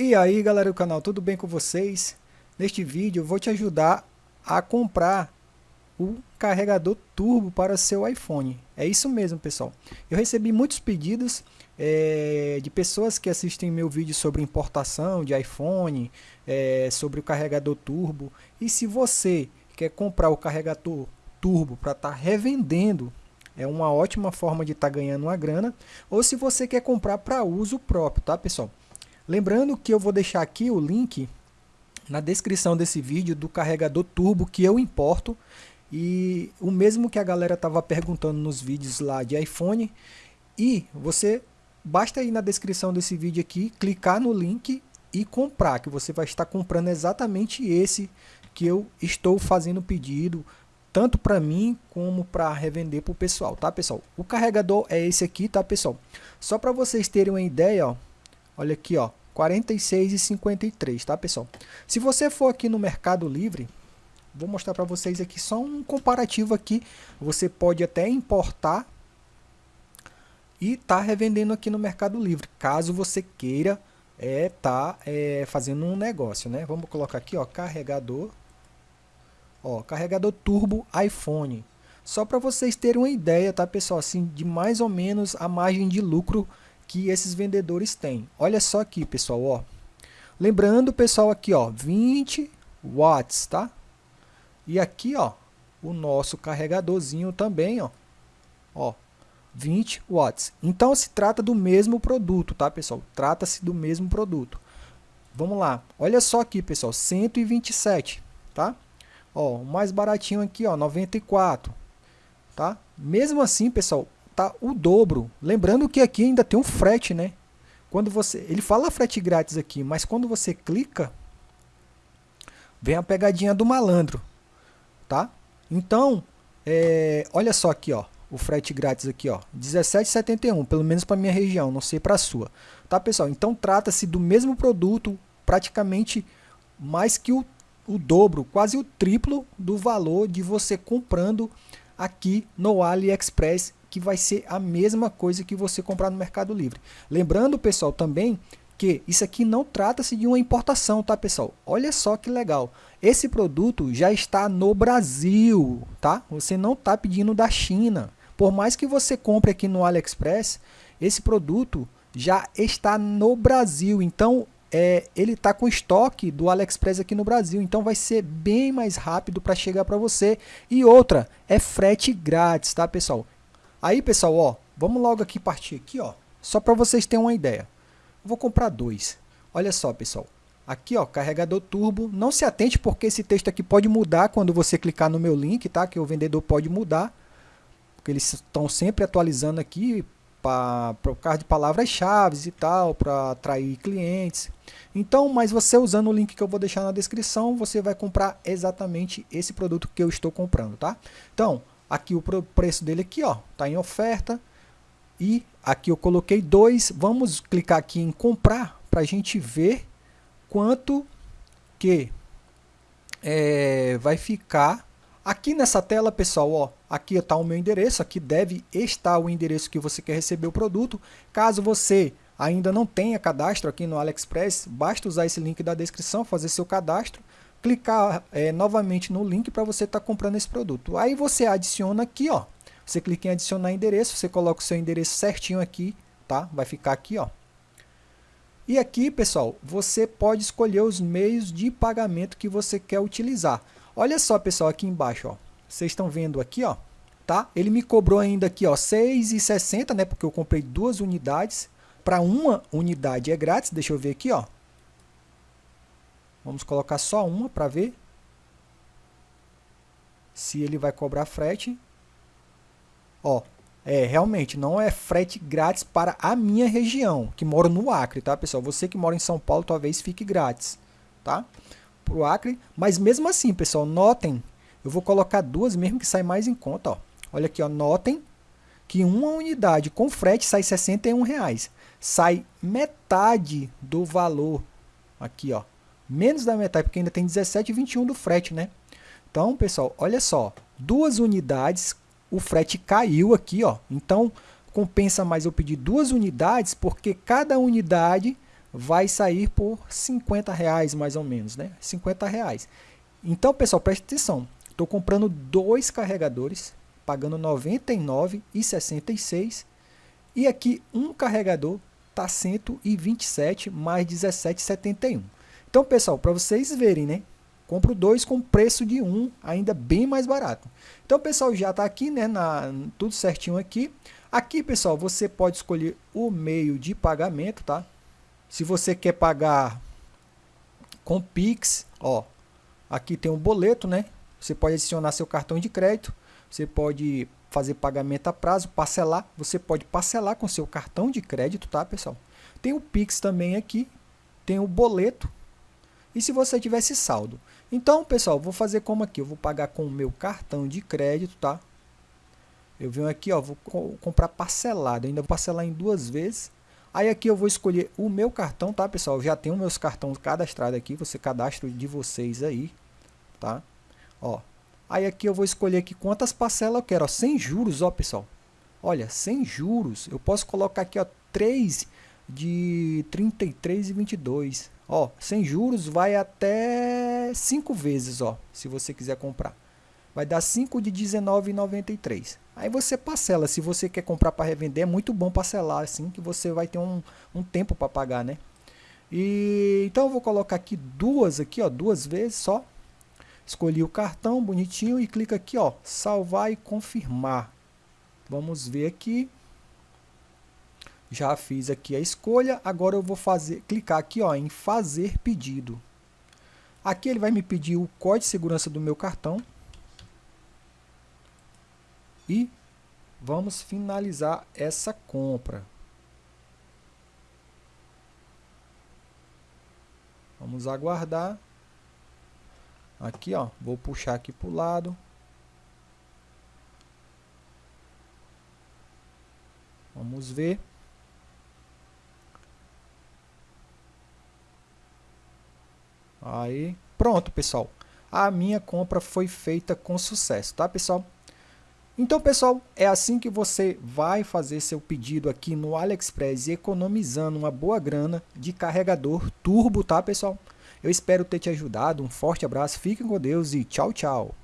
E aí galera do canal, tudo bem com vocês? Neste vídeo eu vou te ajudar a comprar o carregador turbo para seu iPhone. É isso mesmo pessoal. Eu recebi muitos pedidos é, de pessoas que assistem meu vídeo sobre importação de iPhone, é, sobre o carregador turbo. E se você quer comprar o carregador turbo para estar tá revendendo, é uma ótima forma de estar tá ganhando uma grana. Ou se você quer comprar para uso próprio, tá pessoal? Lembrando que eu vou deixar aqui o link na descrição desse vídeo do carregador turbo que eu importo e o mesmo que a galera estava perguntando nos vídeos lá de iPhone e você basta ir na descrição desse vídeo aqui, clicar no link e comprar, que você vai estar comprando exatamente esse que eu estou fazendo pedido, tanto para mim como para revender para o pessoal, tá pessoal? O carregador é esse aqui, tá pessoal? Só para vocês terem uma ideia, ó, olha aqui, ó, 46,53, tá pessoal? Se você for aqui no Mercado Livre, vou mostrar para vocês aqui só um comparativo aqui. Você pode até importar e tá revendendo aqui no Mercado Livre, caso você queira é tá é, fazendo um negócio, né? Vamos colocar aqui, ó, carregador, ó, carregador turbo iPhone. Só para vocês terem uma ideia, tá, pessoal, assim, de mais ou menos a margem de lucro que esses vendedores têm. Olha só aqui, pessoal, ó. Lembrando, pessoal, aqui, ó, 20 watts, tá? E aqui, ó, o nosso carregadorzinho também, ó. Ó, 20 watts. Então se trata do mesmo produto, tá, pessoal? Trata-se do mesmo produto. Vamos lá. Olha só aqui, pessoal, 127, tá? Ó, o mais baratinho aqui, ó, 94, tá? Mesmo assim, pessoal, tá o dobro. Lembrando que aqui ainda tem um frete, né? Quando você, ele fala frete grátis aqui, mas quando você clica, vem a pegadinha do malandro, tá? Então, é, olha só aqui, ó, o frete grátis aqui, ó, 17,71, pelo menos para minha região, não sei para a sua, tá pessoal? Então trata-se do mesmo produto, praticamente mais que o, o dobro, quase o triplo do valor de você comprando aqui no AliExpress que vai ser a mesma coisa que você comprar no Mercado Livre. Lembrando, pessoal, também que isso aqui não trata-se de uma importação, tá, pessoal? Olha só que legal. Esse produto já está no Brasil, tá? Você não está pedindo da China. Por mais que você compre aqui no AliExpress, esse produto já está no Brasil. Então, é, ele está com estoque do AliExpress aqui no Brasil, então vai ser bem mais rápido para chegar para você. E outra, é frete grátis, tá pessoal? Aí, pessoal, ó, vamos logo aqui partir aqui, ó, só para vocês terem uma ideia. vou comprar dois. Olha só, pessoal. Aqui, ó, carregador turbo. Não se atente porque esse texto aqui pode mudar quando você clicar no meu link, tá? Que o vendedor pode mudar. Porque eles estão sempre atualizando aqui para o causa de palavras-chave e tal, para atrair clientes. Então, mas você usando o link que eu vou deixar na descrição, você vai comprar exatamente esse produto que eu estou comprando, tá? Então, Aqui o preço dele aqui, ó, tá em oferta. E aqui eu coloquei dois. Vamos clicar aqui em comprar para a gente ver quanto que é, vai ficar. Aqui nessa tela, pessoal, ó, aqui está o meu endereço. Aqui deve estar o endereço que você quer receber o produto. Caso você ainda não tenha cadastro aqui no AliExpress, basta usar esse link da descrição, fazer seu cadastro clicar é, novamente no link para você estar tá comprando esse produto. Aí você adiciona aqui, ó. Você clica em adicionar endereço, você coloca o seu endereço certinho aqui, tá? Vai ficar aqui, ó. E aqui, pessoal, você pode escolher os meios de pagamento que você quer utilizar. Olha só, pessoal, aqui embaixo, ó. Vocês estão vendo aqui, ó, tá? Ele me cobrou ainda aqui, ó, 6,60, né? Porque eu comprei duas unidades. Para uma unidade é grátis, deixa eu ver aqui, ó. Vamos colocar só uma para ver se ele vai cobrar frete. Ó, é, realmente, não é frete grátis para a minha região, que moro no Acre, tá, pessoal? Você que mora em São Paulo, talvez fique grátis, tá? Para o Acre, mas mesmo assim, pessoal, notem, eu vou colocar duas mesmo que sai mais em conta, ó. Olha aqui, ó, notem que uma unidade com frete sai 61 reais. sai metade do valor aqui, ó, menos da metade, porque ainda tem 17,21 do frete, né? Então, pessoal, olha só, duas unidades, o frete caiu aqui, ó. Então, compensa mais eu pedir duas unidades, porque cada unidade vai sair por 50 reais mais ou menos, né? 50 reais. Então, pessoal, preste atenção. Estou comprando dois carregadores, pagando R$ 99,66 e aqui um carregador está 127 mais 17,71. Então, pessoal, para vocês verem, né? Compro dois com preço de um, ainda bem mais barato. Então, pessoal, já está aqui, né? Na, tudo certinho aqui. Aqui, pessoal, você pode escolher o meio de pagamento, tá? Se você quer pagar com Pix, ó, aqui tem um boleto, né? Você pode adicionar seu cartão de crédito, você pode fazer pagamento a prazo, parcelar, você pode parcelar com seu cartão de crédito, tá, pessoal? Tem o Pix também aqui, tem o boleto, e se você tivesse saldo. Então, pessoal, vou fazer como aqui, eu vou pagar com o meu cartão de crédito, tá? Eu venho aqui, ó, vou comprar parcelado, ainda vou parcelar em duas vezes. Aí aqui eu vou escolher o meu cartão, tá, pessoal? Eu já tenho meus cartões cadastrados aqui, você cadastra de vocês aí, tá? Ó, aí aqui eu vou escolher aqui quantas parcelas eu quero, ó, sem juros, ó, pessoal. Olha, sem juros, eu posso colocar aqui, ó, 3 de 33 e 22. Ó, sem juros vai até 5 vezes, ó, se você quiser comprar. Vai dar 5 de 19,93. Aí você parcela, se você quer comprar para revender, é muito bom parcelar assim, que você vai ter um, um tempo para pagar, né? E então eu vou colocar aqui duas aqui, ó, duas vezes só. Escolhi o cartão bonitinho e clica aqui, ó, salvar e confirmar. Vamos ver aqui. Já fiz aqui a escolha, agora eu vou fazer, clicar aqui ó, em fazer pedido. Aqui ele vai me pedir o código de segurança do meu cartão. E vamos finalizar essa compra. Vamos aguardar. Aqui, ó, vou puxar aqui para o lado. Vamos ver. Aí, pronto, pessoal. A minha compra foi feita com sucesso, tá, pessoal? Então, pessoal, é assim que você vai fazer seu pedido aqui no AliExpress economizando uma boa grana de carregador turbo, tá, pessoal? Eu espero ter te ajudado. Um forte abraço, fiquem com Deus e tchau, tchau.